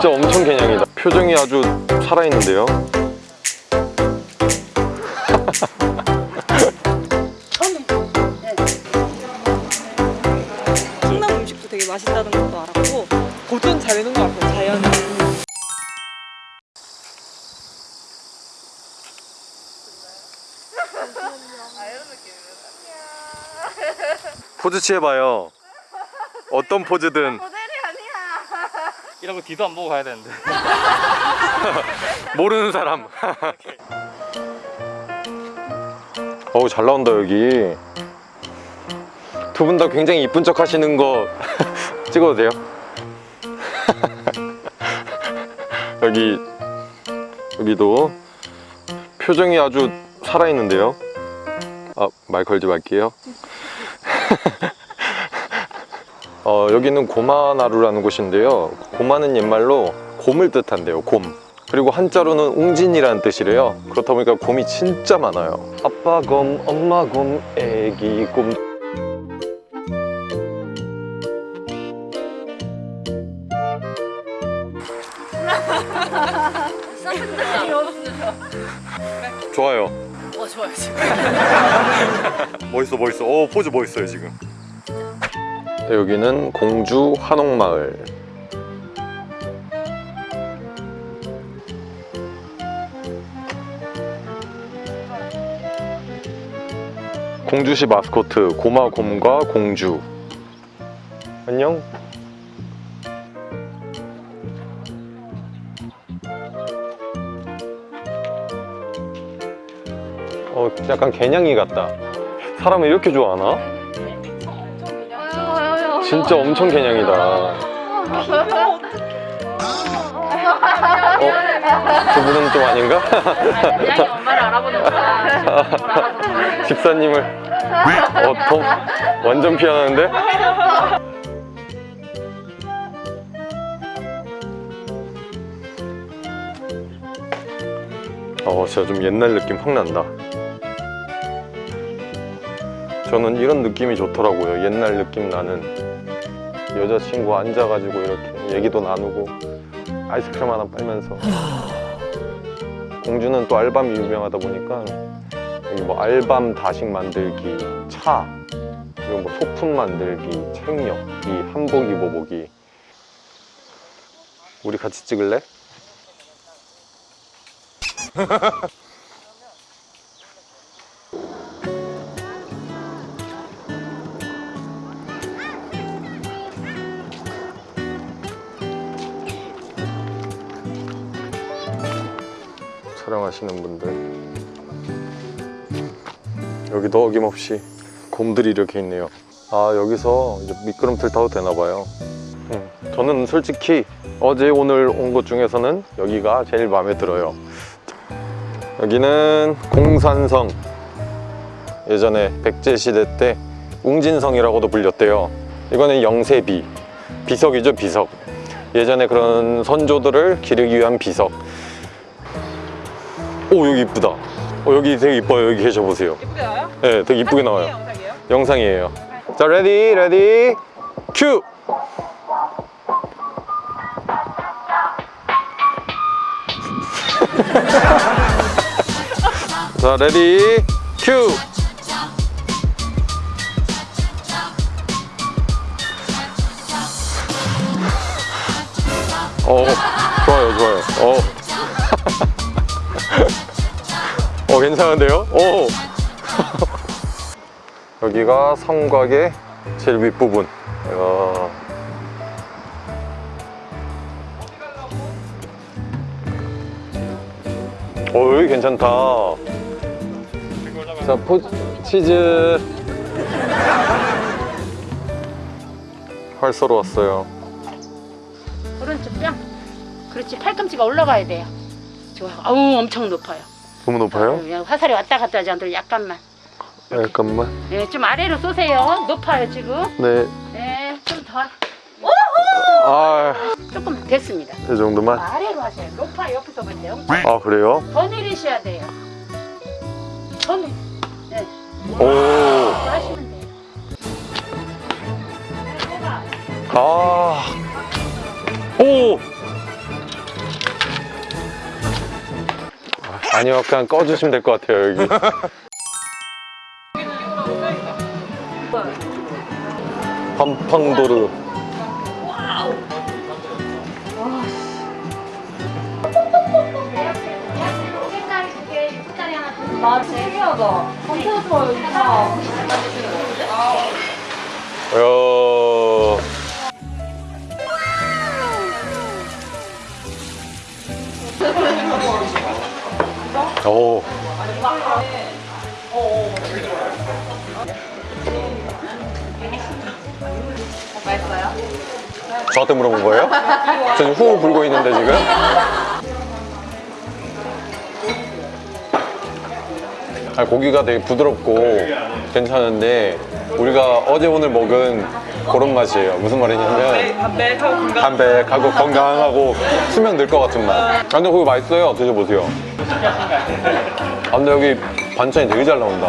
진짜 엄청 개냥이다. 표정이 아주 살아있는데요? 충남 음식도 되게 맛있다는 것도 알았고 보존 잘 해놓은 것 같아요 자연 포즈 취해봐요. 어떤 포즈든 거 뒤도 안 보고 가야 되는데. 모르는 사람. 어우 잘 나온다 여기. 두 분 다 굉장히 이쁜 척 하시는 거 찍어도 돼요? 여기 여기도 표정이 아주 살아있는데요? 아 말 걸지 말게요 어, 여기는 고마나루라는 곳인데요. 고마는 옛말로 곰을 뜻한대요 곰. 그리고 한자로는 웅진이라는 뜻이래요. 그렇다 보니까 곰이 진짜 많아요. 아빠 곰, 엄마 곰, 애기 곰. 좋아요. 어 좋아요 지금. 멋있어 멋있어. 오 포즈 멋있어요 지금. 네, 여기는 공주 한옥마을. 공주시 마스코트 고마곰과 공주. 안녕. 어 약간 개냥이 같다. 사람을 이렇게 좋아하나? 진짜 엄청 개냥이다 어? 두 분은 좀 아닌가? 양이 엄마를 알아보는구나 집사님을 어, 더 완전 피하는데? 어 진짜 좀 옛날 느낌 확 난다 저는 이런 느낌이 좋더라고요 옛날 느낌 나는 여자친구 앉아가지고 이렇게 얘기도 나누고 아이스크림 하나 빨면서 공주는 또 알밤이 유명하다 보니까 여기 뭐 알밤 다식 만들기, 차 그리고 뭐 소품 만들기, 책력기, 한복 입어보기 우리 같이 찍을래? 촬영하시는 분들. 여기도 어김없이 곰들이 이렇게 있네요. 아 여기서 이제 미끄럼틀 타도 되나봐요. 음, 저는 솔직히 어제 오늘 온 곳 중에서는 여기가 제일 마음에 들어요. 여기는 공산성. 예전에 백제시대 때 웅진성이라고도 불렸대요. 이거는 영세비. 비석이죠 비석. 예전에 그런 선조들을 기르기 위한 비석 오 여기 이쁘다. 어, 여기 되게 이뻐요. 여기 계셔보세요. 예쁘게 나와요? 네 되게 이쁘게 나와요. 영상이에요? 영상이에요. 자 레디 레디. 큐! 자, 레디. 큐! 어, 좋아요, 좋아요. 어. 어, 괜찮은데요? 오. 여기가 성곽의 제일 윗부분. 이야. 어, 여기 괜찮다. 자, 포, 치즈. 활 쏘러 오른쪽 뼈 그렇지 팔꿈치가 올라가야 돼요 좋아요 아우 엄청 높아요 너무 높아요? 그냥 화살이 왔다 갔다 하지 않도록 약간만 잠깐만. 네, 좀 아래로 쏘세요 높아요 지금 네. 네 좀더 아, 조금 됐습니다 이 정도만. 아래로 하세요 높아 옆에서 볼때 엄청 아, 그래요? 더 내리셔야 돼요 더 내리 네 오. 하시면 돼요 아. 오. 아니요, 그냥 꺼주시면 될 것 같아요, 여기. 팜팡도르. 아, 신기하다. 엄청 좋아요, 진짜. 저한테 물어본 거예요? 저는 후 불고 있는데 지금. 아, 고기가 되게 부드럽고 괜찮은데 우리가 어제 오늘 먹은 그런 맛이에요. 무슨 말이냐면 담백하고 건강. 담백하고 건강하고 수명 늘것 같은 맛. 아, 근데 그거 맛있어요. 드셔보세요. 아, 근데 여기 반찬이 되게 잘 나온다.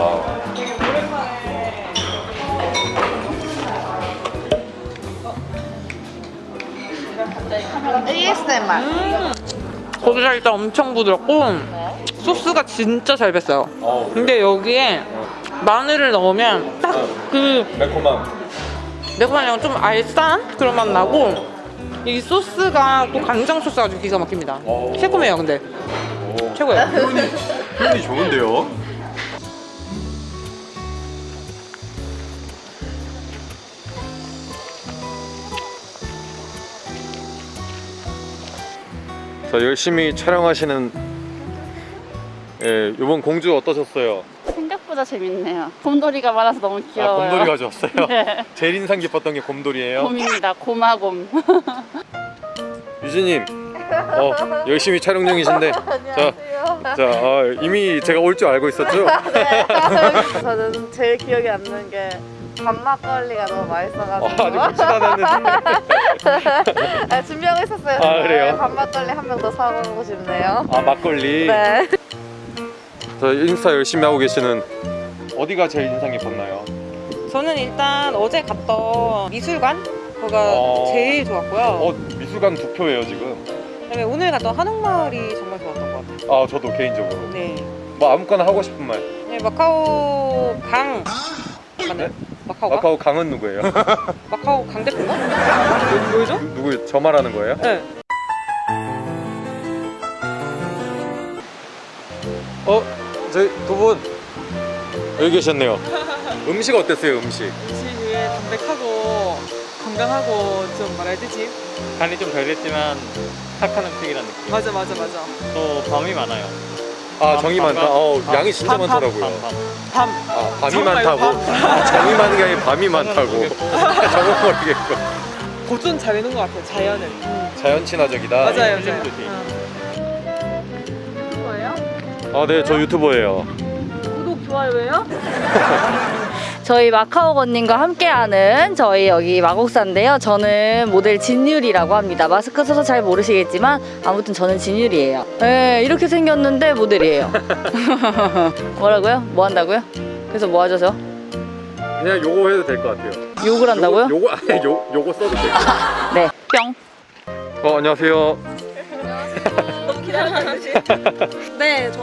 고기가 일단 엄청 부드럽고 소스가 진짜 잘 뱄어요. 근데 여기에 마늘을 넣으면 딱 그 매콤함. 매콤한 좀 알싸한 그런 맛 나고 이 소스가 또 간장 소스가 아주 기가 막힙니다. 오. 새콤해요, 근데 최고예요. 표현이 좋은데요? 자 열심히 촬영하시는 예, 이번 공주 어떠셨어요? 생각보다 재밌네요. 곰돌이가 많아서 너무 아 귀여워요. 곰돌이 가져왔어요? 네. 제일 인상 깊었던 게 곰돌이에요? 곰입니다. 고마곰. 유진님 어, 열심히 촬영 중이신데 자, 자 아, 이미 제가 올 줄 알고 있었죠? 저는 제일 기억에 남는 게 밥막걸리가 너무 아, 맛있어가지고 아직 묻지도 않았는데 아, 있었어요. 아, 그래요? 밥막걸리 한 병 더 사먹고 싶네요. 아 막걸리 네. 저 인스타 열심히 하고 계시는 어디가 제일 인상 깊었나요? 저는 일단 어제 갔던 미술관 거가 어. 제일 좋았고요. 어 미술관 두 표예요 지금 그다음에 오늘 갔던 한옥마을이 정말 좋았던 것 같아요. 아 저도 개인적으로 네. 뭐 아무거나 하고 싶은 말 네 마카오 강 맞나요? 마카오가? 마카오 강은 누구예요? 마카오 강 대표인가? 뭐, 뭐죠? 누구 저 말하는 거예요? 네. 어? 저희 두분 여기 계셨네요 음식 어땠어요 음식? 음식이 담백하고 건강하고 좀 뭐라 해야 되지? 간이 좀덜 됐지만 착한 음식이라는 느낌. 맞아 맞아 맞아. 또 밤이 많아요. 아 밤, 정이 밤, 많다 밤. 어 밤, 양이 진짜 많더라고요 밤, 밤. 밤. 아 밤이 많다고? 아, 정이 많은 게 아니라 밤이 많다고 정은 모르겠고 보존 잘 해놓은 것 같아요. 자연을. 자연 친화적이다 맞아요 맞아요. 힐링도 돼. 응. 뭐예요? 아 네 저 유튜버예요 구독, 좋아요예요? 저희 마카오 건님과 함께하는 저희 여기 마곡사인데요. 저는 모델 진율이라고 합니다. 마스크 써서 잘 모르시겠지만 아무튼 저는 진율이에요. 네, 이렇게 생겼는데 모델이에요. 뭐라고요? 뭐 한다고요? 그래서 뭐 하셔서? 그냥 요거 해도 될 것 같아요 욕을 한다고요? 요거, 요거 아니 요, 요거 써도 돼요 네. 뿅. 어 안녕하세요 네, 저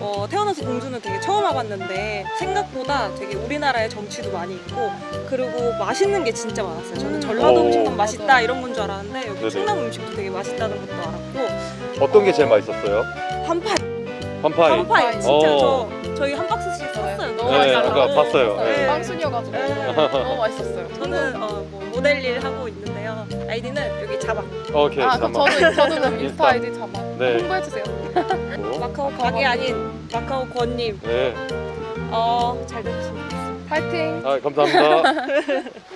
어, 태어나서 공주는 되게 처음 와봤는데 생각보다 되게 우리나라에 정치도 많이 있고 그리고 맛있는 게 진짜 많았어요. 저는 전라도 오. 음식만 맛있다 이런 건 줄 알았는데 여기 네네. 충남 음식도 되게 맛있다는 것도 알았고 어떤 게 제일 맛있었어요? 한파이, 한파이 한파이 진짜 어. 저 저희 한 박스씩 샀어요. 너무 네 맛있더라고요. 아까 봤어요 네. 네. 빵순이어가지고 네. 너무 맛있었어요. 저는 어, 뭐 모델 일 하고 있는데요. 아이디는 여기 자막 오케이 아 저도 저도 그럼 인스타. 아이디 잡아 네. 홍보해주세요. 마카오 가게 아닌 마카오 권님 네. 어, 잘 되셨으면 좋겠습니다. 파이팅. 아 감사합니다